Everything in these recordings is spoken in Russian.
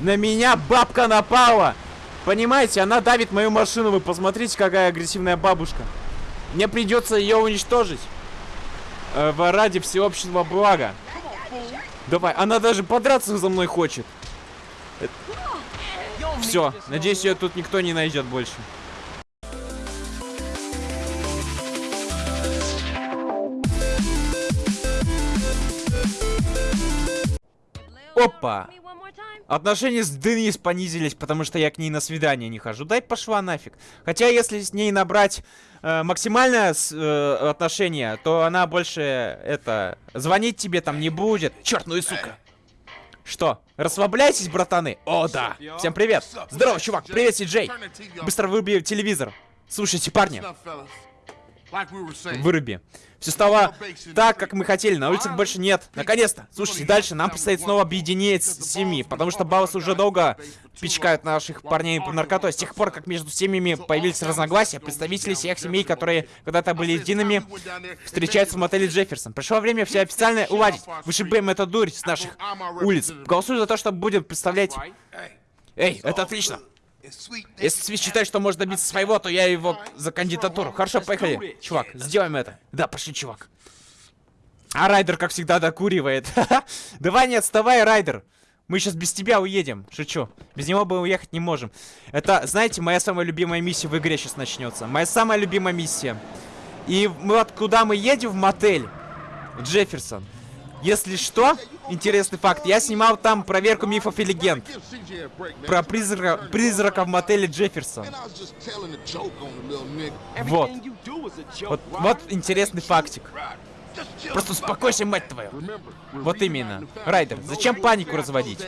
На меня бабка напала! Понимаете, она давит мою машину. Вы посмотрите, какая агрессивная бабушка. Мне придется ее уничтожить. Э, ради всеобщего блага. Давай, она даже подраться за мной хочет. Все, надеюсь, ее тут никто не найдет больше. Опа! Отношения с Денис понизились, потому что я к ней на свидание не хожу. Дай пошла нафиг. Хотя, если с ней набрать э, максимальное с- э, отношение, то она больше, это, звонить тебе там не будет. Черт, ну и сука. Что, расслабляйтесь, братаны? О, да. Всем привет. Здорово, чувак. Привет, Сиджей. Быстро выруби телевизор. Слушайте, парни, выруби. Все стало так, как мы хотели. На улицах больше нет. Наконец-то. Слушайте, дальше нам предстоит снова объединить семьи, потому что Баус уже долго пичкают наших парней по наркотой. С тех пор, как между семьями появились разногласия, представители всех семей, которые когда-то были едиными, встречаются в мотеле Джефферсон. Пришло время все официально уладить. Вышибаем эту дурь с наших улиц. Голосую за то, что будем представлять... Эй, это отлично. Если Свит считает, что может добиться своего, то я его за кандидатуру. Хорошо, поехали. Чувак, сделаем это. Да, пошли, чувак. А Райдер, как всегда, докуривает. Давай не отставай, Райдер. Мы сейчас без тебя уедем. Шучу. Без него мы уехать не можем. Это, знаете, моя самая любимая миссия в игре сейчас начнется. Моя самая любимая миссия. И мы вот куда мы едем в мотель? Джефферсон. Если что, интересный факт. Я снимал там проверку мифов и легенд. Про призрака, призрака в мотеле Джефферсон. Вот. Вот, вот интересный фактик. Просто успокойся, мать твою. Вот именно. Райдер, зачем панику разводить?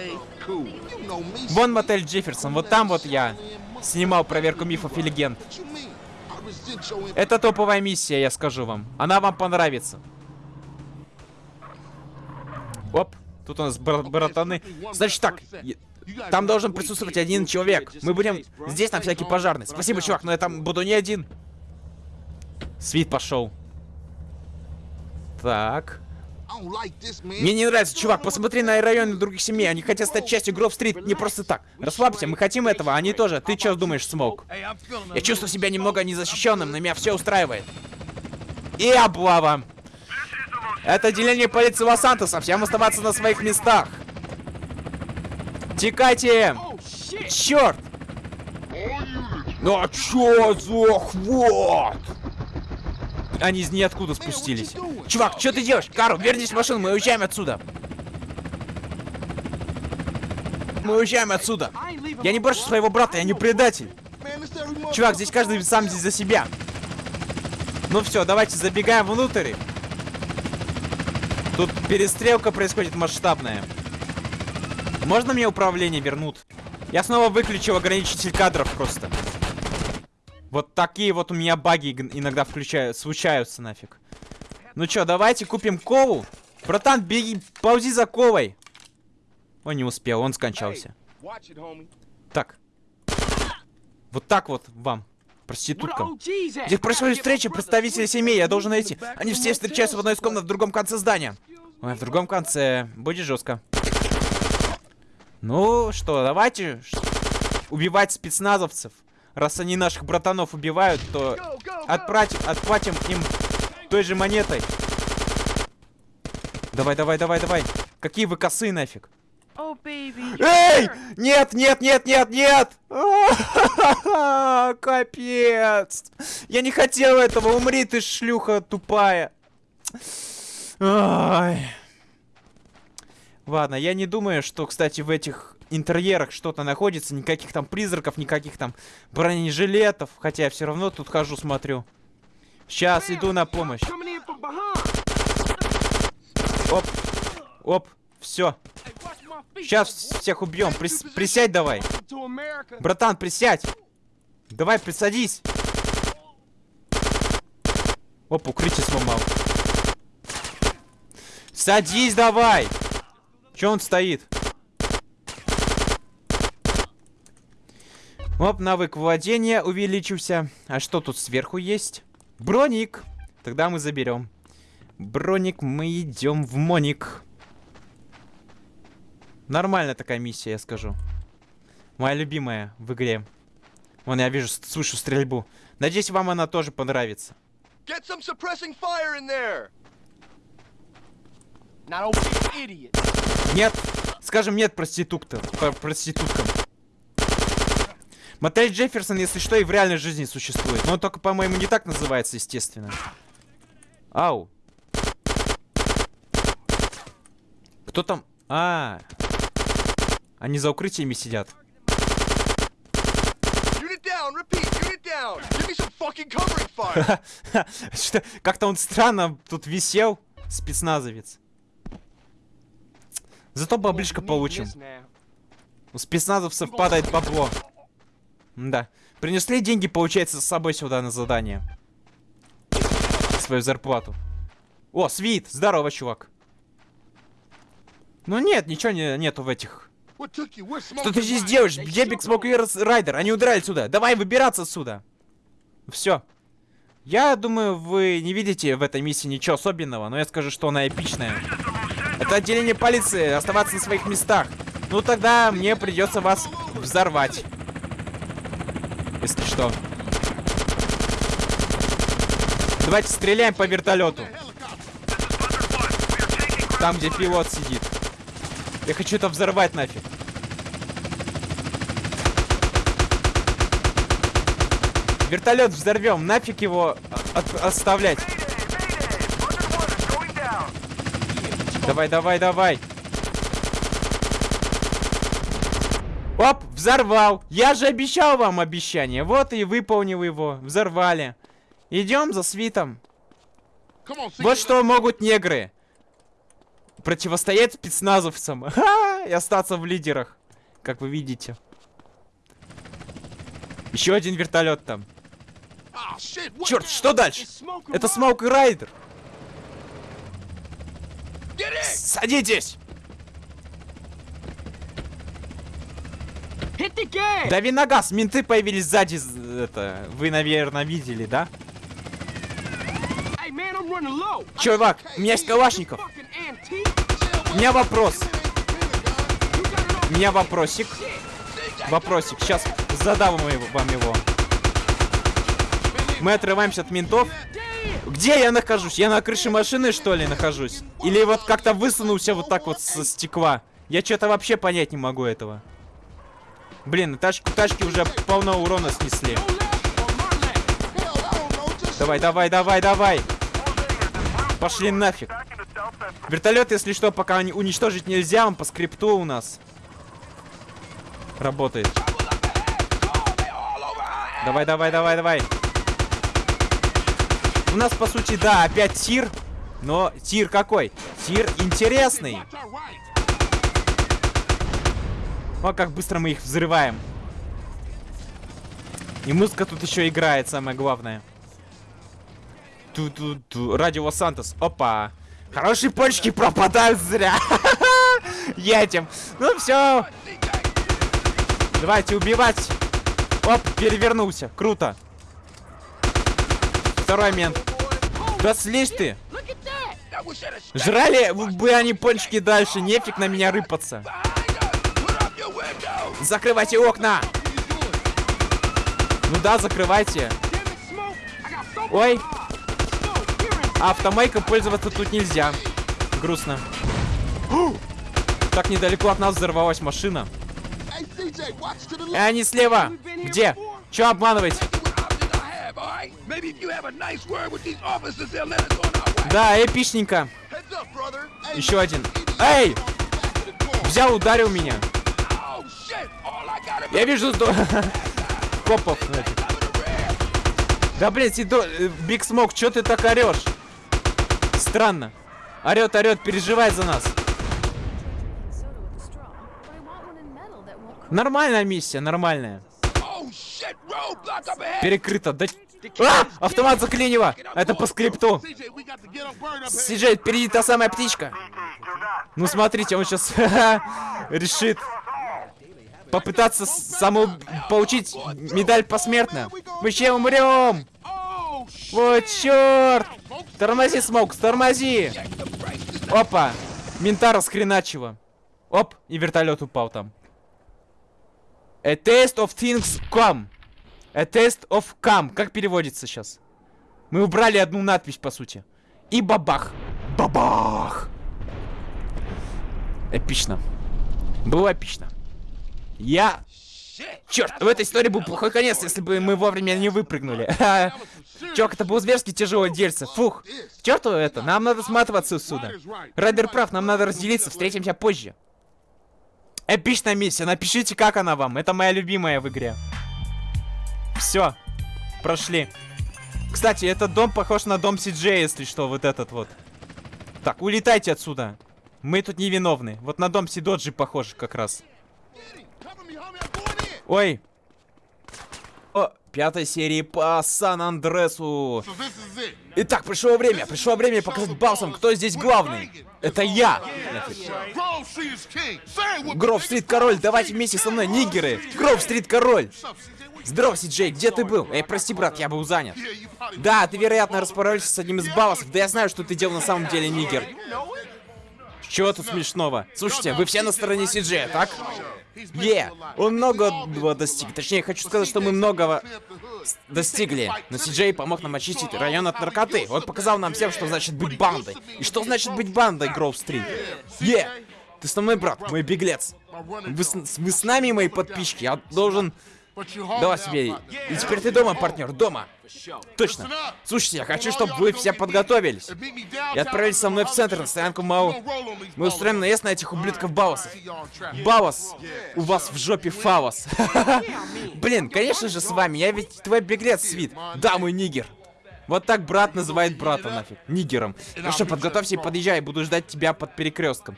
Вон мотель Джефферсон, вот там вот я снимал проверку мифов и легенд. Это топовая миссия, я скажу вам. Она вам понравится. Оп, тут у нас бра- братаны. Значит так, там должен присутствовать один человек. Мы будем здесь на всякий пожарный. Спасибо, чувак, но я там буду не один. Свит пошел. Так. Мне не нравится, чувак, посмотри на районы других семей. Они хотят стать частью Гров-стрит не просто так. Расслабься, мы хотим этого, они тоже. Ты что думаешь, Смоук? Я чувствую себя немного незащищенным, но меня все устраивает. И облава. Это отделение полиции Лос-Сантоса. Всем оставаться на своих местах. Текайте! Черт! Ну а чё за хвот? Они из ниоткуда спустились. Чувак, что ты делаешь? Карл, вернись в машину, мы уезжаем отсюда. Мы уезжаем отсюда. Я не брошу своего брата, я не предатель. Чувак, здесь каждый сам здесь за себя. Ну все, давайте забегаем внутрь. Тут перестрелка происходит масштабная. Можно мне управление вернут? Я снова выключил ограничитель кадров просто. Вот такие вот у меня баги иногда включают, случаются нафиг. Ну чё, давайте купим кову. Братан, беги, ползи за ковой. Он не успел, он скончался. Так. Вот так вот вам, проституткам. Здесь происходит встреча представителей семей, я должен найти. Они все встречаются в одной из комнат в другом конце здания. Ой, в другом конце. Будет жестко. Ну что, давайте убивать спецназовцев. Раз они наших братанов убивают, то отправим, отплатим им той же монетой. Давай, давай, давай, давай. Какие вы косые нафиг. Эй! Нет, нет, нет, нет, нет! Капец! Я не хотел этого, умри ты, шлюха тупая. Ай. Ладно, я не думаю, что, кстати, в этих интерьерах что-то находится. Никаких там призраков, никаких там бронежилетов. Хотя я все равно тут хожу, смотрю. Сейчас иду на помощь. Оп. Оп. Все. Сейчас всех убьем. Прис- присядь давай. Братан, присядь. Давай, присадись. Оп, укрытие сломал. Садись давай. Че он стоит? Оп, навык владения увеличился. А что тут сверху есть? Броник. Тогда мы заберем. Броник, мы идем в Моник. Нормальная такая миссия, я скажу. Моя любимая в игре. Вон, я вижу, слышу стрельбу. Надеюсь, вам она тоже понравится. Get some suppressing fire in there! An idiot. Нет, скажем нет проституткам. Про- проституткам. Мотель Джефферсон, если что, и в реальной жизни существует. Но он только, по-моему, не так называется, естественно. Ау. Кто там? А, они за укрытиями сидят. Что- Как-то он странно тут висел, спецназовец. Зато баблишко Need получим. У спецназовцев падает бабло. Да. Принесли деньги, получается, с собой сюда на задание. Свою зарплату. О, Свит! Здорово, чувак. Ну нет, ничего не, нету в этих. Что ты здесь делаешь? Где Биг Смок и Райдер? Они удрали отсюда. Давай выбираться отсюда. Все. Я думаю, вы не видите в этой миссии ничего особенного, но я скажу, что она эпичная. Это отделение полиции, оставаться на своих местах. Ну тогда мне придется вас взорвать. Если что. Давайте стреляем по вертолету. Там, где пилот сидит. Я хочу это взорвать нафиг. Вертолет взорвем, нафиг его от- оставлять. Давай, давай, давай. Оп, взорвал. Я же обещал вам обещание. Вот и выполнил его. Взорвали. Идем за свитом. Вот что могут негры. Противостоять спецназовцам. Ха! И остаться в лидерах. Как вы видите. Еще один вертолет там. Черт, что дальше? Это. Смоук и Райдер. Садитесь! Дави на газ, менты появились сзади. Это, вы, наверное, видели, да? Чувак, у меня есть калашников. У меня вопрос. У меня вопросик. Вопросик. Сейчас задам вам его-. Мы отрываемся от ментов. Где я нахожусь? Я на крыше машины, что ли, нахожусь? Или вот как-то высунулся вот так вот со стекла? Я что-то вообще понять не могу этого. Блин, тачку, тачки уже полно урона снесли. Давай, давай, давай, давай. Пошли нафиг. Вертолет, если что, пока уничтожить нельзя, он по скрипту у нас. Работает. Давай, давай, давай, давай. У нас, по сути, да, опять тир. Но тир какой? Тир интересный. О, как быстро мы их взрываем. И музыка тут еще играет, самое главное. Ту-ту-ту. Радио Сантос. Опа. Хорошие почки пропадают зря. Едем. Ну все. Давайте убивать. Оп, перевернулся. Круто. Второй мент. Да слезь ты. Жрали бы они пончики дальше. Нефиг на меня рыпаться. Закрывайте окна. Ну да, закрывайте. Ой. А пользоваться тут нельзя. Грустно. Так недалеко от нас взорвалась машина. И они слева. Где? Че обманывать? Да, эпичненько. Еще один. Эй! Взял, ударил меня. Я вижу до... копов. нафиг. Да блин, Сидо... Биг Смок, чё ты так орешь? Странно. Орет, орет, переживает за нас. Нормальная миссия, нормальная. Перекрыто. Да... А! Автомат заклинило! Это по скрипту. Сиджей, впереди та самая птичка. Ну смотрите, он сейчас решит попытаться саму получить медаль посмертно. Мы ще умрем. Вот черт! Тормози, Смоук, тормози! Опа! Мента расхреначило. Оп, и вертолет упал там. A taste of things come. A taste of come. Как переводится сейчас? Мы убрали одну надпись, по сути. И бабах. Бабах. Эпично. Было эпично. Я... Черт, в этой истории был плохой конец, если бы мы вовремя не выпрыгнули. Чувак, это был зверски тяжелое дельце. Фух. Черту это, нам надо сматываться отсюда. Райдер прав, нам надо разделиться, встретимся позже. Эпичная миссия, напишите, как она вам. Это моя любимая в игре. Все, прошли. Кстати, этот дом похож на дом Сиджея, если что, вот этот вот. Так, улетайте отсюда. Мы тут невиновны. Вот на дом Сидоджи похож как раз. Ой. О, пятой серии по Сан-Андресу. Итак, пришло время, пришло время показать Балсам, кто здесь главный. Это я. Гров-стрит король, давайте вместе со мной, нигеры. Гров-стрит король. Здорово, Джей, где ты был? Эй, прости, брат, я был занят. Да, ты, вероятно, распоролился с одним из балласов. Да я знаю, что ты делал на самом деле, нигер. Чего тут смешного? Слушайте, вы все на стороне Сиджея, так? Е, он многого достиг. Точнее, хочу сказать, что мы многого достигли. Но Сиджей помог нам очистить район от наркоты. Он показал нам всем, что значит быть бандой. И что значит быть бандой, Гроув-стрит? Е, ты с мной, брат, мой беглец. Вы с, вы с нами, мои подписчики? Я должен... Давай себе. И теперь ты дома, партнер, дома. Точно. Слушайте, я хочу, чтобы вы все подготовились. И отправились со мной в центр, на стоянку Мау. Мы устроим наезд на этих ублюдков Баусов. Баус, у вас в жопе фаус. Блин, конечно же с вами, я ведь твой беглец, Свит. Да, мой нигер. Вот так брат называет брата нафиг. Нигером. Ну что, подготовься и подъезжай, буду ждать тебя под перекрестком.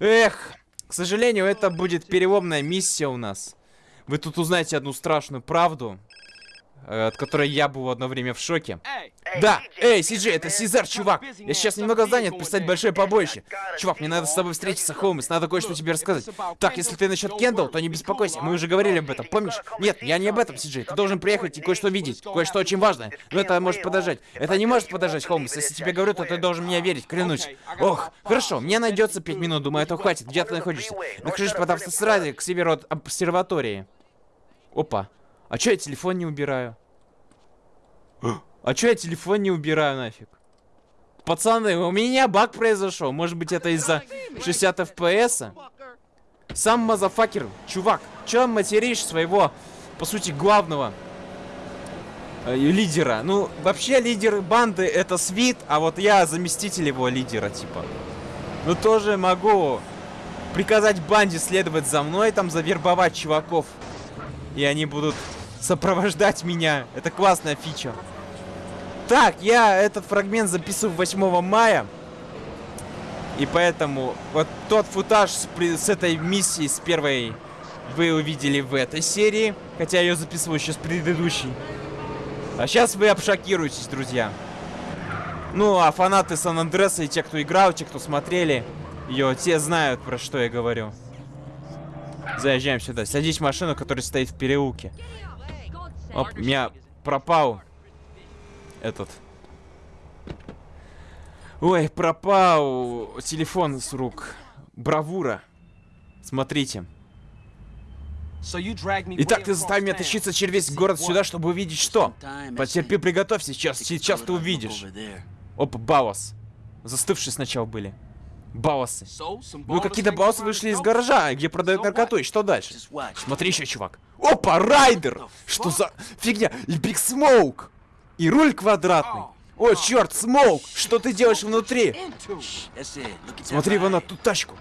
Эх, к сожалению, это будет переломная миссия у нас. Вы тут узнаете одну страшную правду, э, от которой я был одно время в шоке. Да, эй, Сиджи, это Сизар, чувак. Я сейчас немного занят, представить большое побоище. Чувак, мне надо с тобой встретиться, Холмс, надо кое-что тебе рассказать. Так, если ты насчет Кендалл, то не беспокойся, мы уже говорили об этом, помнишь? Нет, я не об этом, Сиджи. Ты должен приехать и кое-что видеть, кое-что очень важное. Но это может подождать. Это не может подождать, Холмс. Если тебе говорю, то ты должен мне верить, клянусь. Ох, хорошо, мне найдется пять минут, думаю, этого хватит. Где ты находишься? Нахожусь под автострадой к северу от обсерватории. Опа. А чё я телефон не убираю? А чё я телефон не убираю нафиг? Пацаны, у меня баг произошел. Может быть это из-за 60 FPS? Сам мазафакер, чувак, чё материшь своего, по сути, главного э, лидера? Ну, вообще лидер банды это Свит, а вот я заместитель его лидера, типа. Ну, тоже могу приказать банде следовать за мной, там завербовать чуваков. И они будут сопровождать меня. Это классная фича. Так, я этот фрагмент записываю 8 мая. И поэтому вот тот футаж с, с этой миссии, с первой, вы увидели в этой серии. Хотя я ее записываю еще с предыдущей. А сейчас вы обшокируетесь, друзья. Ну, а фанаты Сан-Андреса и те, кто играл, те, кто смотрели ее, те знают, про что я говорю. Заезжаем сюда. Садись в машину, которая стоит в переулке. Оп, у меня пропал этот. Ой, пропал телефон с рук. Бравура. Смотрите. Итак, ты заставил меня тащиться через весь город сюда, чтобы увидеть что? Потерпи, приготовься, сейчас, сейчас ты увидишь. Опа, Баус. Застывшие сначала были. Баусы. Ну, какие-то баусы вышли из гаража, где продают наркоту, и что дальше? Смотри еще, чувак. Опа, Райдер! Что за фигня? И Биг Смоук! И руль квадратный. О, черт, Смоук! Что ты делаешь внутри? Смотри вон на ту тачку.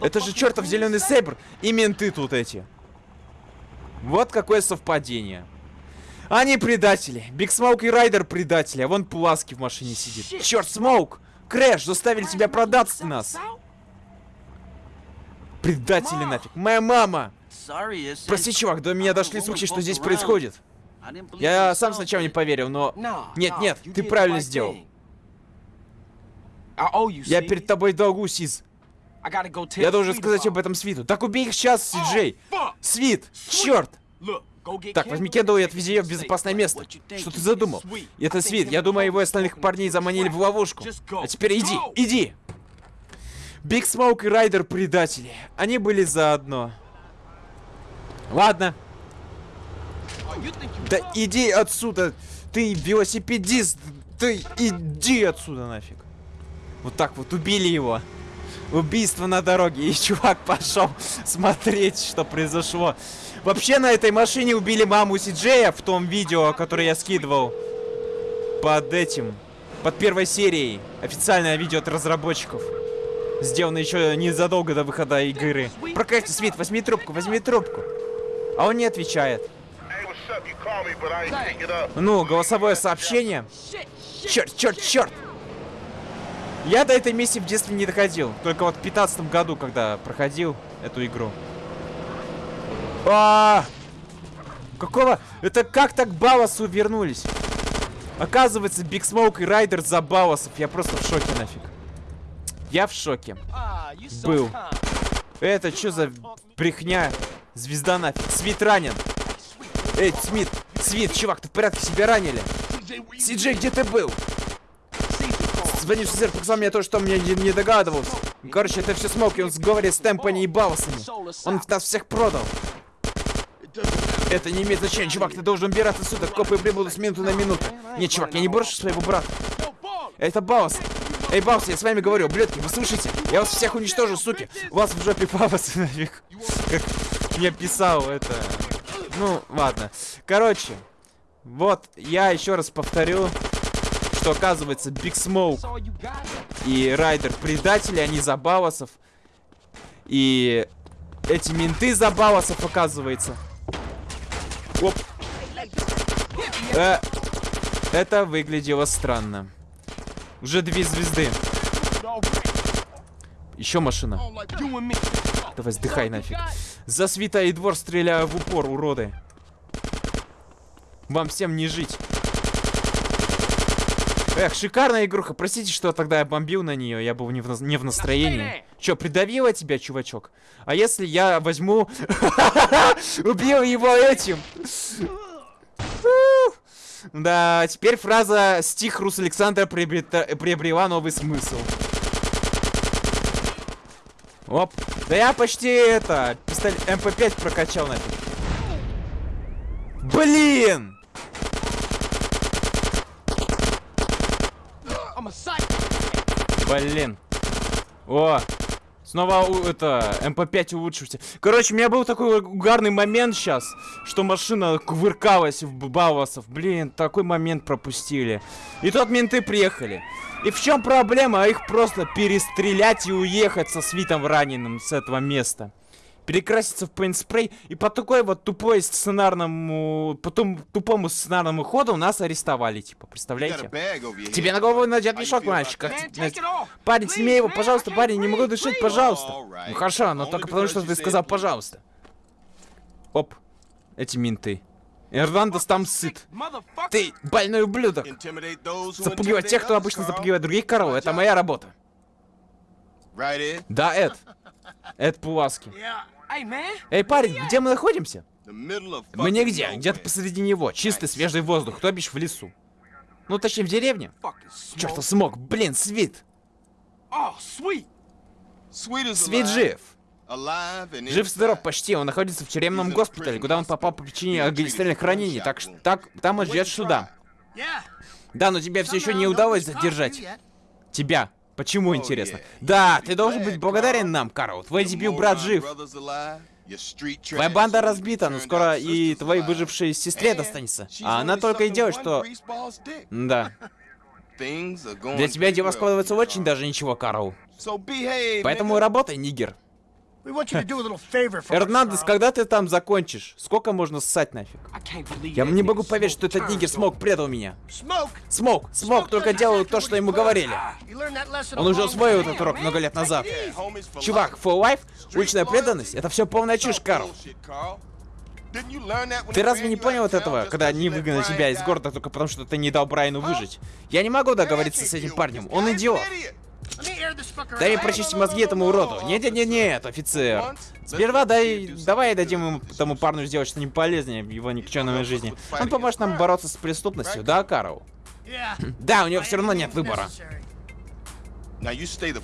Это же чертов зеленый сейбр и менты тут эти. Вот какое совпадение. Они предатели. Биг Смоук и Райдер предатели, а вон Пуласки в машине сидит. Черт, Смоук! Крэш, заставили тебя продаться нас. Предатели нафиг. Моя мама! Прости, чувак, до меня дошли слухи, что здесь происходит. Я сам сначала не поверил, но... Нет, нет, ты правильно сделал. Я перед тобой долгу, Сиз. Я должен сказать об этом Свиту. Так убей их сейчас, Сиджей. Свит, черт. Так, возьми Кендалл и отвези ее в безопасное место. Что ты задумал? Это Свит. Я думаю, его и остальных парней заманили в ловушку. А теперь иди, иди. Биг Смоук и Райдер предатели. Они были заодно. Ладно, да иди отсюда, ты велосипедист, ты иди отсюда нафиг. Вот так вот убили его. Убийство на дороге, и чувак пошел смотреть, что произошло. Вообще на этой машине убили маму Сиджея в том видео, которое я скидывал под этим, под первой серией. Официальное видео от разработчиков. Сделано еще незадолго до выхода игры. Проклятие, Свит, возьми трубку, возьми трубку. А он не отвечает. Ну, голосовое сообщение. Черт, черт, черт! Я до этой миссии в детстве не доходил. Только вот в 15 году, когда проходил эту игру. А! Какого? Это как так Баласу вернулись? Оказывается, Биг Смоук и Райдер за Баласов. Я просто в шоке нафиг. Я в шоке. Был. Это что за брехня? Звезда нафиг. Свит ранен. Эй, Смит, Свит, чувак, ты в порядке? Себя ранили? Сиджей, где ты был? Звонишь в показал мне то, что мне не, догадывался. Короче, это все Смоуки, он сговорит с Темпани и Баласами. Он нас всех продал. Это не имеет значения, чувак, ты должен убираться отсюда. Копы прибудут с минуты на минуту. Нет, чувак, я не брошу своего брата. Это Баус. Эй, Баус, я с вами говорю, блядки, вы слышите? Я вас всех уничтожу, суки. У вас в жопе папасы нафиг. Как мне писал это. Ну, ладно. Короче, вот, я еще раз повторю, что оказывается Биг Смоук и Райдер предатели, они за Баласов. И эти менты за Баласов, оказывается. Оп. Э, это выглядело странно. Уже две звезды. Еще машина. Давай сдыхай нафиг. За свита и двор стреляю в упор, уроды. Вам всем не жить. Эх, шикарная игруха. Простите, что тогда я бомбил на нее. Я был не в, не в настроении. Че, придавила тебя, чувачок? А если я возьму... Убил его этим? Да, теперь фраза «Стих Рус Александра приобрела новый смысл». Оп. Да я почти это, пистолет МП5 прокачал нафиг. Блин! Блин. О, снова это, МП5 улучшился. Короче, у меня был такой угарный момент сейчас, что машина кувыркалась в Бауасов. Блин, такой момент пропустили. И тут менты приехали. И в чем проблема? Их просто перестрелять и уехать со свитом раненым с этого места. Перекраситься в пейнт-спрей и по такой вот тупой сценарному, по том тупому сценарному ходу нас арестовали, типа, представляете? Тебе на голову надет мешок, мальчик. Как. Парень, сними его, пожалуйста, парень, не могу дышать, пожалуйста. Ну хорошо, но только потому, что ты сказал пожалуйста. Оп, эти менты. Эрнандес там сыт. Ты больной ублюдок. Запугивать тех, кто обычно запугивает других коров, это моя работа. Да, Эд. Эд Пуласки. Эй, парень, где мы находимся? Мы нигде, где-то посреди него. Чистый, свежий воздух, то бишь в лесу. Ну, точнее, в деревне. Smoke. смог, блин, Свит. Oh. Свит жив. Жив-здоров почти, он находится в тюремном госпитале, куда он попал по причине огнестрельных ранений, так что так, там он ждет суда. Да, но тебя все еще не удалось задержать. Тебя. Почему, интересно? Да, ты должен быть благодарен нам, Карл. Твой дебют брат жив. Твоя банда разбита, но скоро и твоей выжившей сестре достанется. А она только и делает, что... Да. Для тебя дело складывается очень даже ничего, Карл. Поэтому работай, нигер. Эрнандес, когда ты там закончишь? Сколько можно ссать нафиг? I can't believe Я не могу поверить, что этот нигер Смок предал меня. Смок, Смок только делал то, что ему говорили. Lesson Он уже усвоил этот урок много лет назад. Чувак, full life, уличная преданность, это все полная чушь, Карл. Ты разве не понял вот этого, когда они выгнали тебя из города только потому, что ты не дал Брайану выжить? Я не могу договориться с этим парнем, он идиот. Дай прочистить мозги этому уроду. Нет-нет-нет, офицер. Сперва дай, давай дадим ему тому парню сделать что-нибудь полезное в его никчемной жизни. Он поможет нам бороться с преступностью, да, Карл? Да, у него все равно нет выбора.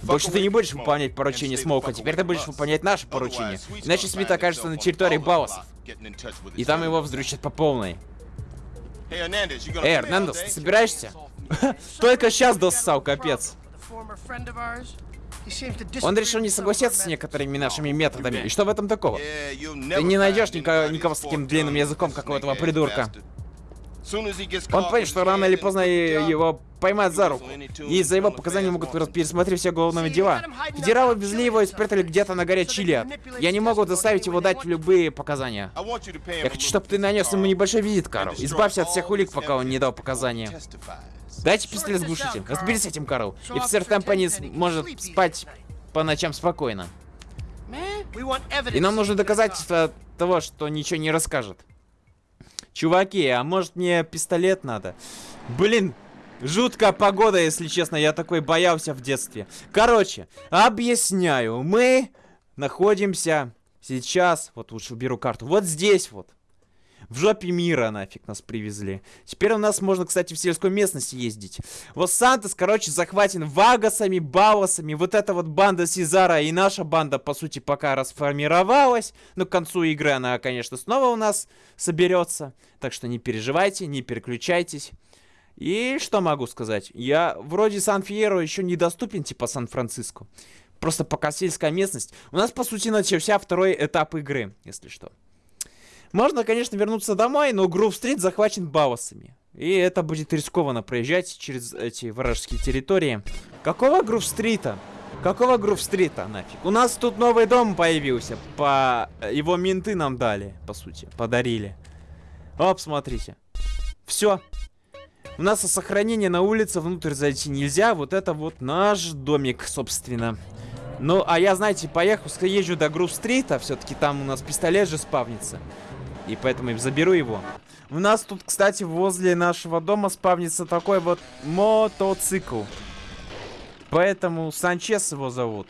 Больше ты не будешь выполнять поручения Смоука, теперь ты будешь выполнять наши поручения. Иначе Смит окажется на территории Баусов. И там его вздрючат по полной. Эй, Эрнандес, ты собираешься? Только сейчас доссал, капец. Он решил не согласиться с некоторыми нашими методами. И что в этом такого? Ты не найдешь никого, никого с таким длинным языком, как у этого придурка. Он понял, что рано или поздно его поймают за руку. И из-за его показаний могут пересмотреть все уголовные дела. Федералы везли его и спрятали где-то на горе Чили. Я не могу заставить его дать любые показания. Я хочу, чтобы ты нанес ему небольшой визит, Карл. Избавься от всех улик, пока он не дал показания. Дайте пистолет с глушителем. Разберись с этим, Карл. И офицер Темпани может спать по ночам спокойно. И нам нужно доказательство того, что ничего не расскажет. Чуваки, а может мне пистолет надо? Блин, жуткая погода, если честно. Я такой боялся в детстве. Короче, объясняю. Мы находимся сейчас... Вот лучше уберу карту. Вот здесь вот. В жопе мира нафиг нас привезли. Теперь у нас можно, кстати, в сельской местности ездить. Вот Сантос, короче, захвачен вагасами, баусами. Вот эта вот банда Сезара и наша банда, по сути, пока расформировалась. Но к концу игры она, конечно, снова у нас соберется. Так что не переживайте, не переключайтесь. И что могу сказать? Я вроде Сан-Фьеро еще недоступен, типа Сан-Франциско. Просто пока сельская местность. У нас, по сути, начался второй этап игры, если что. Можно, конечно, вернуться домой, но Грув-стрит захвачен баусами. И это будет рискованно проезжать через эти вражеские территории. Какого Грув-стрита? Какого Грув-стрита нафиг? У нас тут новый дом появился. По... Его менты нам дали, по сути. Подарили. Оп, смотрите. Все. У нас сохранение на улице, внутрь зайти нельзя. Вот это вот наш домик, собственно. Ну, а я, знаете, поехал, езжу до Грув-стрита. Все-таки там у нас пистолет же спавнится. И поэтому заберу его. У нас тут, кстати, возле нашего дома спавнится такой вот мотоцикл. Поэтому Санчес его зовут.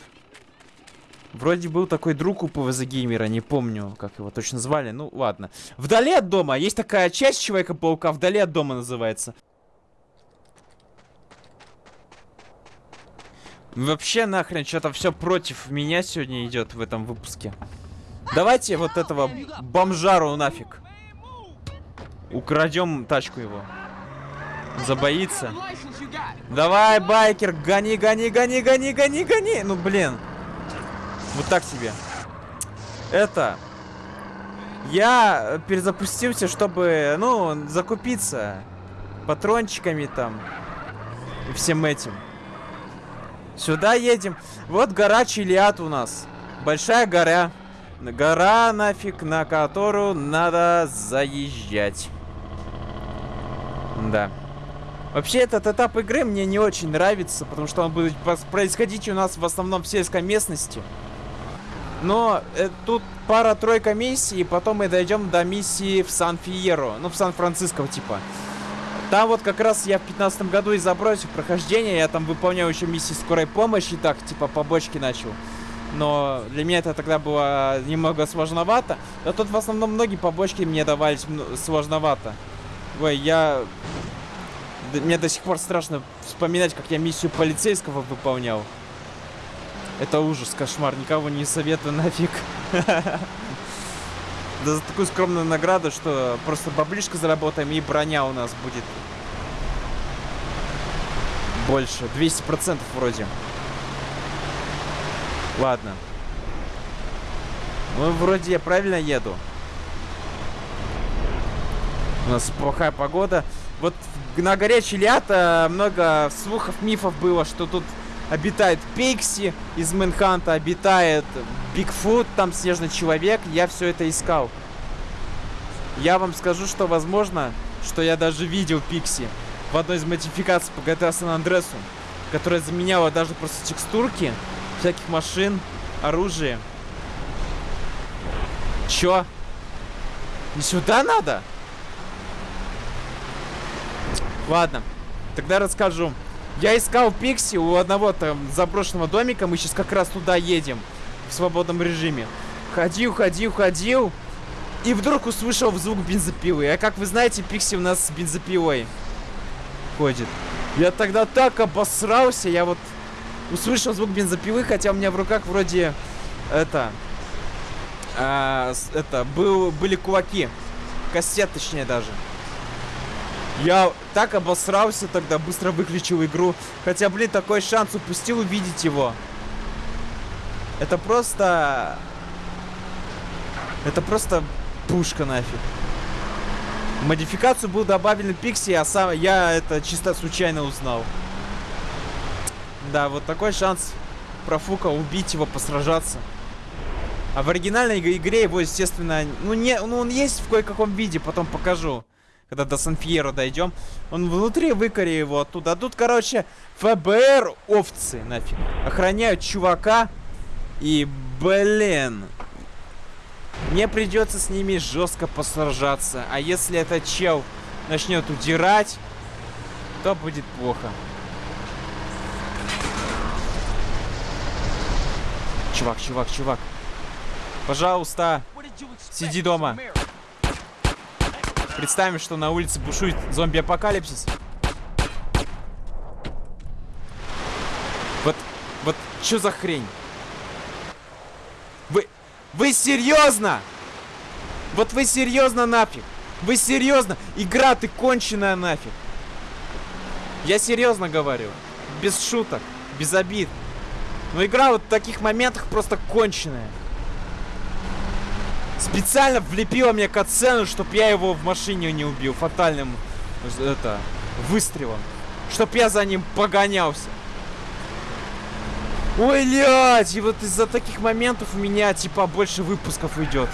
Вроде был такой друг у ПВЗ Геймера, не помню, как его точно звали. Ну, ладно. Вдали от дома. Есть такая часть Человека-паука, вдали от дома называется. Вообще нахрен, что-то все против меня сегодня идет в этом выпуске. Давайте вот этого бомжару нафиг. Украдем тачку его. Забоится. Давай, байкер, гони, гони, гони, гони, гони, гони. Ну, блин. Вот так себе. Это... Я перезапустился, чтобы, ну, закупиться патрончиками там и всем этим. Сюда едем. Вот гора Чилиат у нас. Большая гора. Гора нафиг, на которую надо заезжать. Да. Вообще, этот этап игры мне не очень нравится, потому что он будет происходить у нас в основном в сельской местности. Но э, тут пара-тройка миссий, и потом мы дойдем до миссии в Сан-Фиеро. Ну, в Сан-Франциско, типа. Там вот как раз я в 15 году и забросил прохождение, я там выполнял еще миссии скорой помощи, так, типа, побочки начал но для меня это тогда было немного сложновато. Но тут в основном многие побочки мне давались сложновато. Ой, я... Мне до сих пор страшно вспоминать, как я миссию полицейского выполнял. Это ужас, кошмар, никого не советую нафиг. Да за такую скромную награду, что просто баблишко заработаем и броня у нас будет больше. 200% вроде. Ладно. Ну, вроде я правильно еду. У нас плохая погода. Вот на горе Чилята много слухов, мифов было, что тут обитает Пикси из Мэнханта, обитает Бигфут, там снежный человек. Я все это искал. Я вам скажу, что возможно, что я даже видел Пикси в одной из модификаций по GTA San Andreas, которая заменяла даже просто текстурки всяких машин, оружие. Чё? Не сюда надо? Ладно, тогда расскажу. Я искал Пикси у одного там заброшенного домика. Мы сейчас как раз туда едем. В свободном режиме. Ходил, ходил, ходил. И вдруг услышал звук бензопилы. А как вы знаете, Пикси у нас с бензопилой ходит. Я тогда так обосрался. Я вот услышал звук бензопилы, хотя у меня в руках вроде это, а, это был, были кулаки, кастет точнее даже. Я так обосрался тогда, быстро выключил игру. Хотя, блин, такой шанс упустил увидеть его. Это просто... Это просто пушка нафиг. В модификацию был добавлен Пикси, а сам я это чисто случайно узнал. Да, вот такой шанс профукал убить его, посражаться. А в оригинальной иг- игре его, естественно, ну не, ну он есть в кое-каком виде, потом покажу. Когда до Сан-Фьеро дойдем. Он внутри, выкори его оттуда. А тут, короче, ФБР овцы нафиг. Охраняют чувака. И, блин. Мне придется с ними жестко посражаться. А если этот чел начнет удирать, то будет плохо. Чувак, чувак, чувак. Пожалуйста, Сиди дома. Представим, что на улице бушует зомби-апокалипсис. Вот, вот, что за хрень? Вы, вы серьезно? Вот вы серьезно нафиг? Вы серьезно? Игра, ты конченая нафиг. Я серьезно говорю. Без шуток, без обид. Но игра вот в таких моментах просто конченая. Специально влепила мне катсцену, чтоб я его в машине не убил фатальным это выстрелом. Чтоб я за ним погонялся. Ой, блядь, и вот из-за таких моментов у меня типа больше выпусков идет.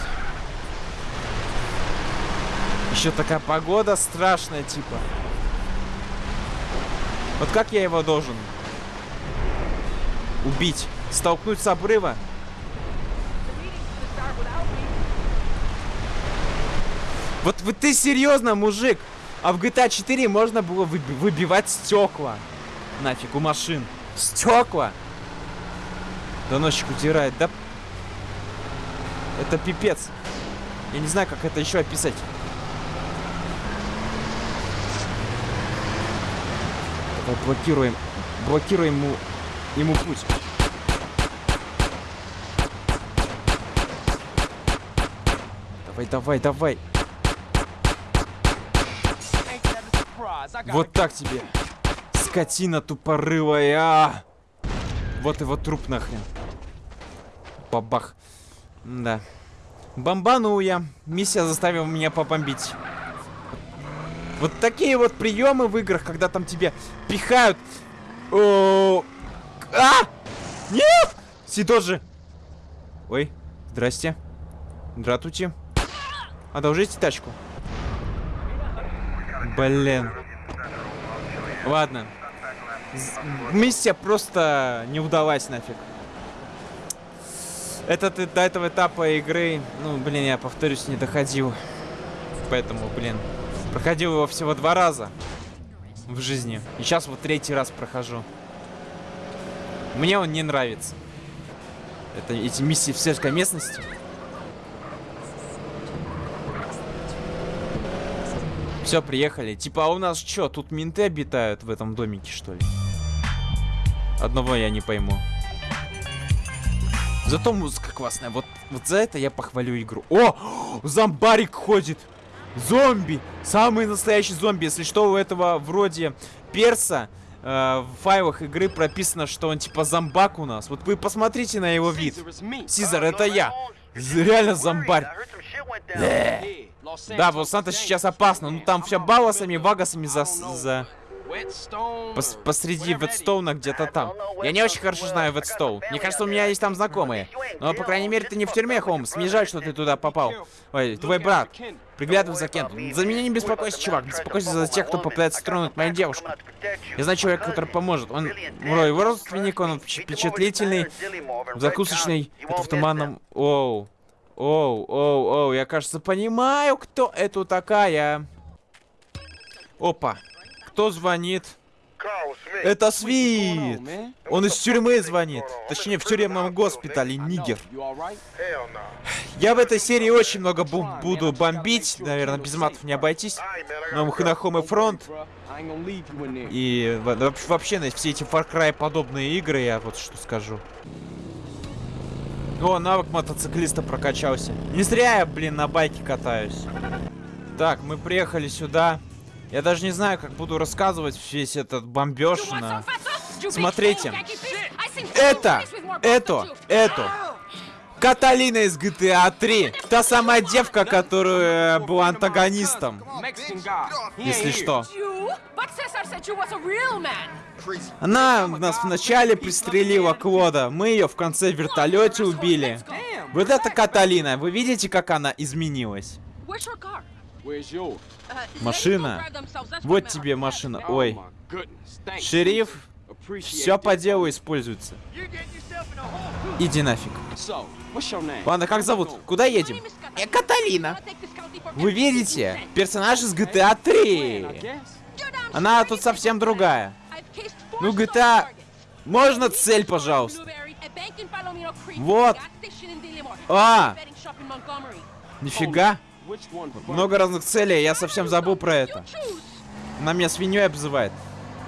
Еще такая погода страшная, типа. Вот как я его должен убить? Столкнуть с обрыва? Вот, вот ты серьезно, мужик? А в GTA 4 можно было выби- выбивать стекла. Нафиг, у машин. Стекла? Доносчик утирает, да? Это пипец. Я не знаю, как это еще описать. Давай блокируем. Блокируем ему, ему путь. Давай, давай, давай. Вот так тебе. Скотина тупорылая. а! Вот его труп нахрен. Бабах. Да. Бомбанул я. Миссия заставила меня побомбить. Вот такие вот приемы в играх, когда там тебе пихают. О, А! Нет! Сидожи. Ой, здрасте. Здравствуйте. Одолжите тачку. Блин. Ладно. Миссия просто не удалась нафиг. Этот э- до этого этапа игры, ну, блин, я повторюсь, не доходил. Поэтому, блин, проходил его всего два раза в жизни. И сейчас вот третий раз прохожу. Мне он не нравится. Это эти миссии в сельской местности. Все, приехали. Типа, а у нас что, тут менты обитают в этом домике, что ли? Одного я не пойму. Зато музыка классная. Вот, вот за это я похвалю игру. О! Зомбарик ходит! Зомби! Самый настоящий зомби. Если что, у этого вроде перса в файлах игры прописано, что он типа зомбак у нас. Вот вы посмотрите на его вид. Сизар, это я. Реально зомбарь. Los Да, Angeles в Лос-Сантос is сейчас опасно. Ну там middle of, вагасами за... За... Пос- посреди Ветстоуна где-то там. Я не очень хорошо знаю Ветстоун. Мне кажется, у меня есть там знакомые. Но, по крайней мере, ты не в тюрьме, Холмс. Мне жаль, что ты туда попал. Ой, твой брат. Приглядывай за Кентом. За меня не беспокойся, чувак. Беспокойся за тех, кто попытается тронуть мою девушку. Я знаю человека, который поможет. Он, его родственник, он впечат- впечатлительный, закусочный, это в туманном... Оу. Оу, оу, оу, я, кажется, понимаю, кто это такая. Опа. Кто звонит? Это Свит! Он из тюрьмы звонит. Точнее, в тюремном госпитале, нигер. Я в этой серии очень много бу- буду бомбить. Наверное, без матов не обойтись. Но there. И да вообще- вообще на все эти Far Cry подобные игры, я вот что скажу. О, навык мотоциклиста прокачался. Не зря я, блин, на байке катаюсь. Так, мы приехали сюда. Я даже не знаю, как буду рассказывать весь этот бомбеж на... Смотрите. Это, это, это. Каталина из GTA 3. Та самая девка, которая была антагонистом. Если что. Она нас вначале пристрелила Клода. Мы ее в конце в вертолете убили. Вот это Каталина. Вы видите, как она изменилась? Машина. Вот тебе машина. Ой. Шериф, все по делу используется. Иди нафиг. Ладно, как зовут? Куда едем? Я Каталина. Вы видите? Персонаж из GTA 3. I guess. Она тут совсем другая. Ну, GTA... Можно цель, пожалуйста? Вот. А, нифига. Много разных целей, я совсем забыл про это. Она меня свиньей обзывает.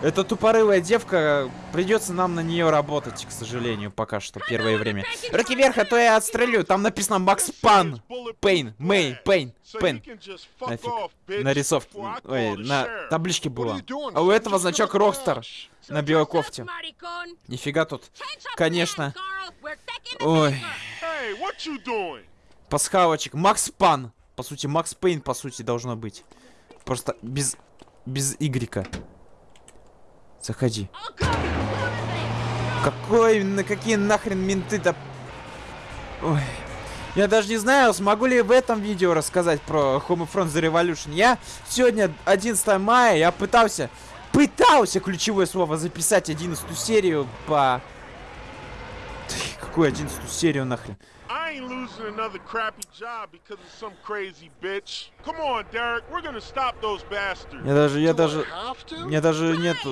Эта тупорылая девка, придется нам на нее работать, к сожалению, пока что, первое время. Руки вверх, а то я отстрелю. Там написано Макс Пан. Пейн, Мэй, Пейн, Пейн. Нафиг. Нарисовка. Ой, на табличке было. А у этого значок Rockstar на белой кофте. Нифига тут. Конечно. Ой, пасхалочек. Макс Пан. По сути, Макс Пейн, по сути, должно быть. Просто без... без игрека. Заходи. Какой, на какие нахрен менты-то... Ой. Я даже не знаю, смогу ли в этом видео рассказать про Homefront The Revolution. Я сегодня 11 мая, я пытался... Пытался ключевое слово записать 11 серию по... Какую 11 серию нахрен? I ain't losing another crappy job because of some crazy bitch. Come on, Derek, we're gonna stop those bastards. Я даже, я даже... Мне даже нету,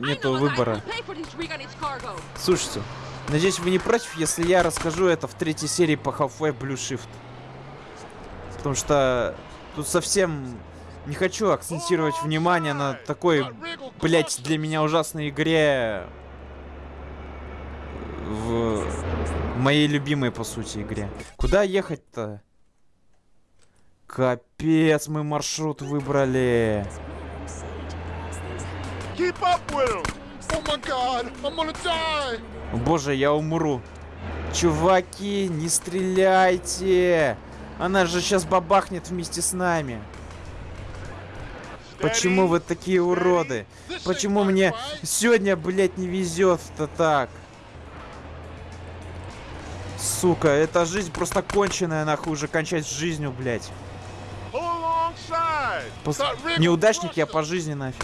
нету выбора. Слушайте, надеюсь, вы не против, если я расскажу это в третьей серии по Half-Life Blue Shift. Потому что тут совсем не хочу акцентировать внимание на такой, блять, для меня ужасной игре в моей любимой, по сути, игре. Куда ехать-то? Капец, мы маршрут выбрали. Oh Боже, я умру. Чуваки, не стреляйте. Она же сейчас бабахнет вместе с нами. Почему вы такие уроды? Почему мне сегодня, блядь, не везет-то так? Сука, эта жизнь просто конченая, нахуй, уже кончать с жизнью, блядь. Пос- Неудачник я по жизни нафиг.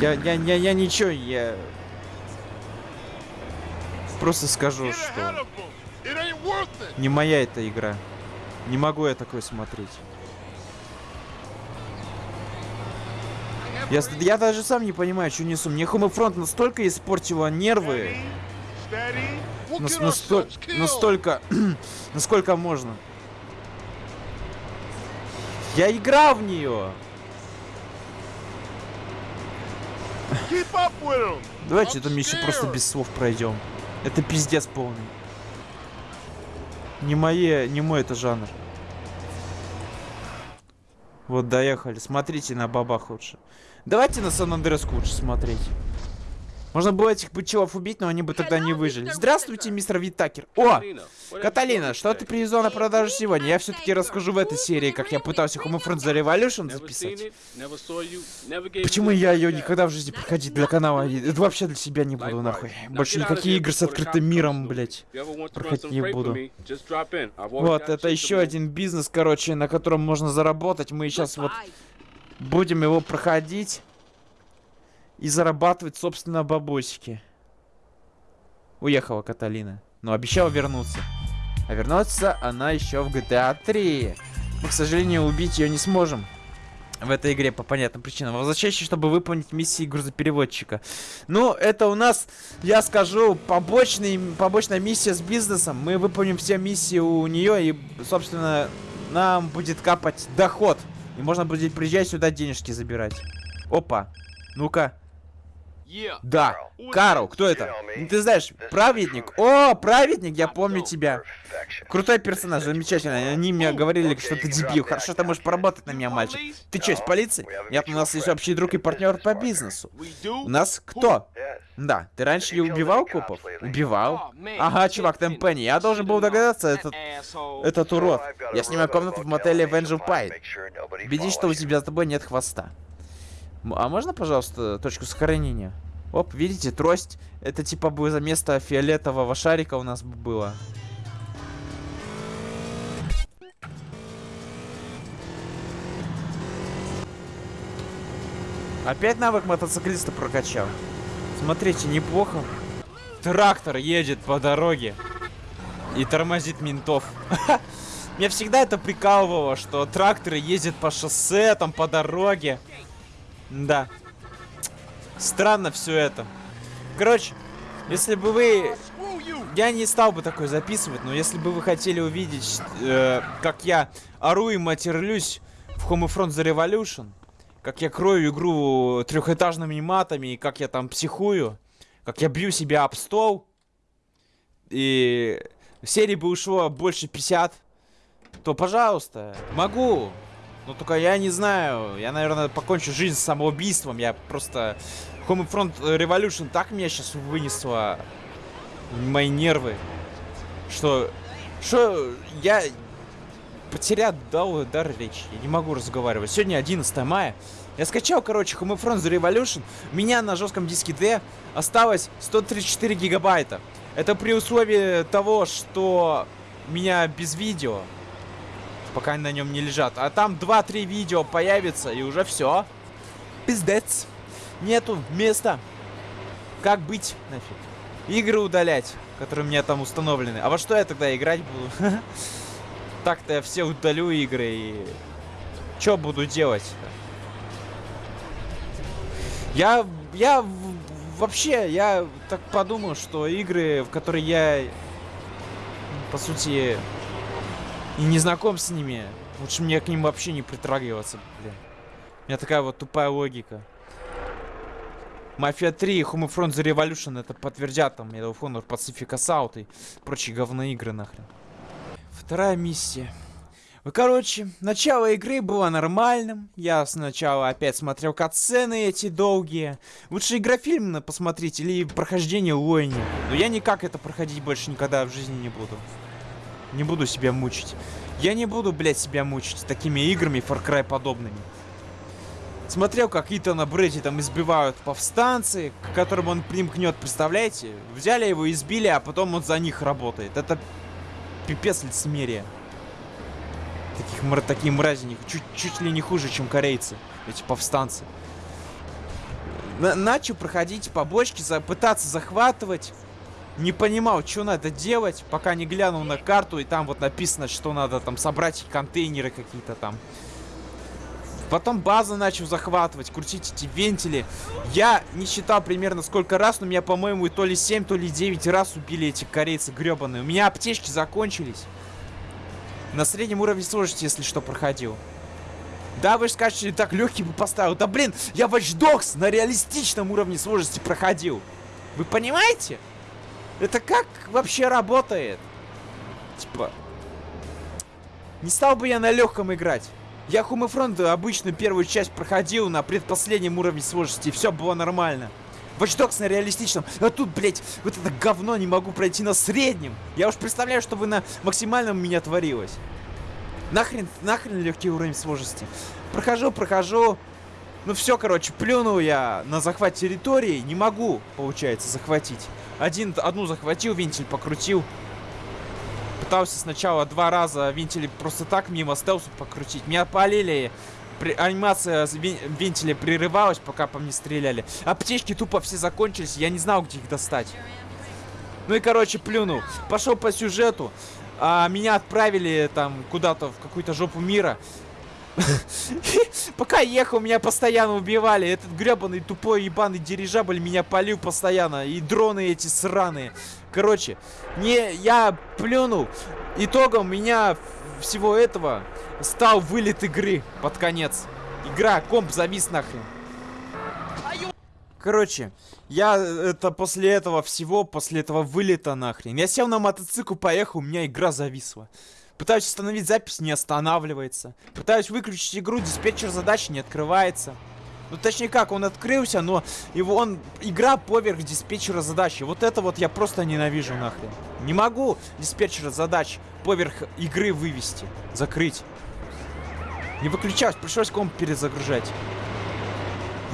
Я, я, я, я ничего, я... Просто скажу, что не моя эта игра. Не могу я такое смотреть. Я, я даже сам не понимаю, что несу. Мне Homefront настолько испортила нервы, нас- насто- настолько, насколько можно. Я играл в нее. Давайте эту миссию просто без слов пройдем. Это пиздец полный. Не мои, не мой это жанр. Вот доехали. Смотрите на бабах лучше. Давайте на Сан Андреаску лучше смотреть. Можно было этих бычелов убить, но они бы тогда не выжили. Здравствуйте, мистер Витакер. О! Каталина, что ты привезла на продажу сегодня? Я все-таки расскажу в этой серии, как я пытался Homefront The Revolution записать. Почему я ее никогда в жизни проходить для канала? Это вообще для себя не буду, нахуй. Больше никакие игры с открытым миром, блять. проходить не буду. Вот, это еще один бизнес, короче, на котором можно заработать. Мы сейчас вот будем его проходить и зарабатывать, собственно, бабосики. Уехала Каталина, но обещала вернуться. А вернуться она еще в GTA 3. Мы, к сожалению, убить ее не сможем в этой игре по понятным причинам. Возвращайся, чтобы выполнить миссии грузопереводчика. Ну, это у нас, я скажу, побочный, побочная миссия с бизнесом. Мы выполним все миссии у нее и, собственно, нам будет капать доход. И можно будет приезжать сюда денежки забирать. Опа. Ну-ка. Да. Карл, кто это? Ну, Ты знаешь, праведник. О, праведник, я помню тебя. Крутой персонаж, замечательно. Они мне говорили, что ты дебил. Хорошо, ты можешь поработать на меня, мальчик. Ты что, из полиции? Нет, у нас есть общий друг и партнер по бизнесу. У нас кто? Да, ты раньше не убивал копов? Убивал? Ага, чувак, Темпенни, я должен был догадаться, этот, этот урод. Я снимаю комнату в мотеле Венджел Пайн. Убедись, что у тебя с тобой нет хвоста. А можно, пожалуйста, точку сохранения? Оп, видите, трость. Это типа бы за место фиолетового шарика у нас бы было. Опять навык мотоциклиста прокачал. Смотрите, неплохо. Трактор едет по дороге и тормозит ментов. Меня всегда это прикалывало, что тракторы ездят по шоссе, там по дороге. Да. Странно все это. Короче, если бы вы... Я не стал бы такой записывать, но если бы вы хотели увидеть, э, как я ору и матерлюсь в Homefront The Revolution, как я крою игру трехэтажными матами, и как я там психую, как я бью себя об стол, и серии бы ушло больше 50, то, пожалуйста, могу. Но только я не знаю. Я, наверное, покончу жизнь самоубийством. Я просто... Homefront Revolution так меня сейчас вынесло мои нервы, что... Что я потерял дал дар речи. Я не могу разговаривать. Сегодня 11 мая. Я скачал, короче, Homefront The Revolution. У меня на жестком диске D осталось 134 гигабайта. Это при условии того, что меня без видео. Пока на нем не лежат. А там 2-3 видео появится, и уже все. Пиздец. Нету места. Как быть, нафиг? Игры удалять, которые у меня там установлены. А во что я тогда играть буду? Так-то я все удалю игры и... Что буду делать? Я... Я... Вообще, я так подумал, что игры, в которые я... По сути... И не знаком с ними. Лучше мне к ним вообще не притрагиваться, блин. У меня такая вот тупая логика. Мафия 3 и Homefront The Revolution это подтвердят там Medal of Honor, Pacific Assault и прочие говноигры нахрен. Вторая миссия. Ну, короче, начало игры было нормальным. Я сначала опять смотрел катсцены эти долгие. Лучше игрофильм посмотреть или прохождение Лойни. Но я никак это проходить больше никогда в жизни не буду. Не буду себя мучить. Я не буду, блядь, себя мучить такими играми Far Cry подобными. Смотрел, как Итана Бредди там избивают повстанцы, к которым он примкнет, представляете? Взяли его, избили, а потом он за них работает. Это пипец лицемерие. Таких мра- такие мрази, не- чуть, чуть ли не хуже, чем корейцы, эти повстанцы. На- начал проходить побочки, за- пытаться захватывать. Не понимал, что надо делать, пока не глянул на карту, и там вот написано, что надо там собрать контейнеры какие-то там. Потом базу начал захватывать, крутить эти вентили. Я не считал примерно сколько раз, но меня, по-моему, то ли 7, то ли 9 раз убили эти корейцы гребаные. У меня аптечки закончились. На среднем уровне сложности, если что, проходил. Да, вы же скажете, так легкий бы поставил. Да блин, я Watch Dogs на реалистичном уровне сложности проходил. Вы понимаете? Это как вообще работает? Типа... Не стал бы я на легком играть. Я Homefront обычно первую часть проходил на предпоследнем уровне сложности, все было нормально. Watch Dogs на реалистичном. А тут, блядь, вот это говно не могу пройти на среднем. Я уж представляю, что вы на максимальном у меня творилось. Нахрен, нахрен легкий уровень сложности. Прохожу, прохожу. Ну все, короче, плюнул я на захват территории. Не могу, получается, захватить. Один, одну захватил, вентиль покрутил. Пытался сначала два раза вентили просто так мимо стелсу покрутить. Меня полили. При- анимация вентиля прерывалась, пока по мне стреляли. Аптечки тупо все закончились, я не знал, где их достать. Ну и, короче, плюнул. Пошел по сюжету. А, меня отправили там куда-то в какую-то жопу мира. Пока ехал, меня постоянно убивали. Этот гребаный тупой ебаный дирижабль меня полил постоянно. И дроны эти сраные. Короче, не, я плюнул. Итогом меня всего этого стал вылет игры под конец. Игра, комп завис нахрен. Короче, я э, это после этого всего, после этого вылета нахрен. Я сел на мотоцикл, поехал, у меня игра зависла. Пытаюсь остановить запись, не останавливается. Пытаюсь выключить игру, диспетчер задачи не открывается. Ну, точнее как, он открылся, но его он... Игра поверх диспетчера задачи. Вот это вот я просто ненавижу нахрен. Не могу диспетчера задач поверх игры вывести. Закрыть. Не выключалось, пришлось комп перезагружать.